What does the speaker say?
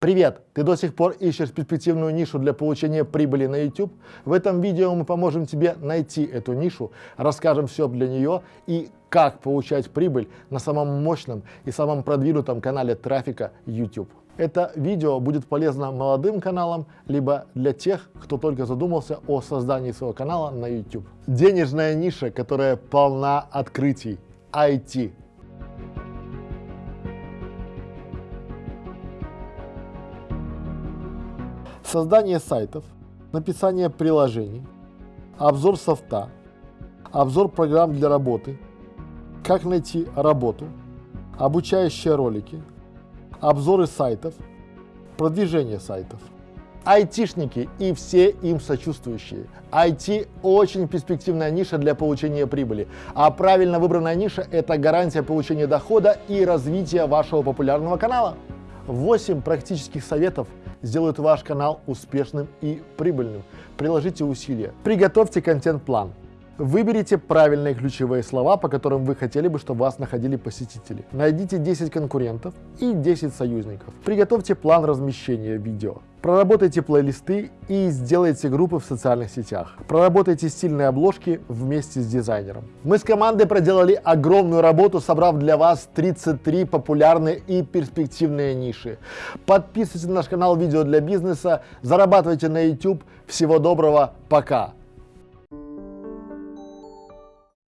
Привет! Ты до сих пор ищешь перспективную нишу для получения прибыли на YouTube? В этом видео мы поможем тебе найти эту нишу, расскажем все для нее и как получать прибыль на самом мощном и самом продвинутом канале трафика YouTube. Это видео будет полезно молодым каналам, либо для тех, кто только задумался о создании своего канала на YouTube. Денежная ниша, которая полна открытий. IT. Создание сайтов, написание приложений, обзор софта, обзор программ для работы, как найти работу, обучающие ролики, обзоры сайтов, продвижение сайтов. Айтишники и все им сочувствующие. IT очень перспективная ниша для получения прибыли, а правильно выбранная ниша – это гарантия получения дохода и развития вашего популярного канала. 8 практических советов сделают ваш канал успешным и прибыльным. Приложите усилия. Приготовьте контент-план. Выберите правильные ключевые слова, по которым вы хотели бы, чтобы вас находили посетители. Найдите 10 конкурентов и 10 союзников. Приготовьте план размещения видео. Проработайте плейлисты и сделайте группы в социальных сетях. Проработайте стильные обложки вместе с дизайнером. Мы с командой проделали огромную работу, собрав для вас 33 популярные и перспективные ниши. Подписывайтесь на наш канал «Видео для бизнеса», зарабатывайте на YouTube. Всего доброго, пока!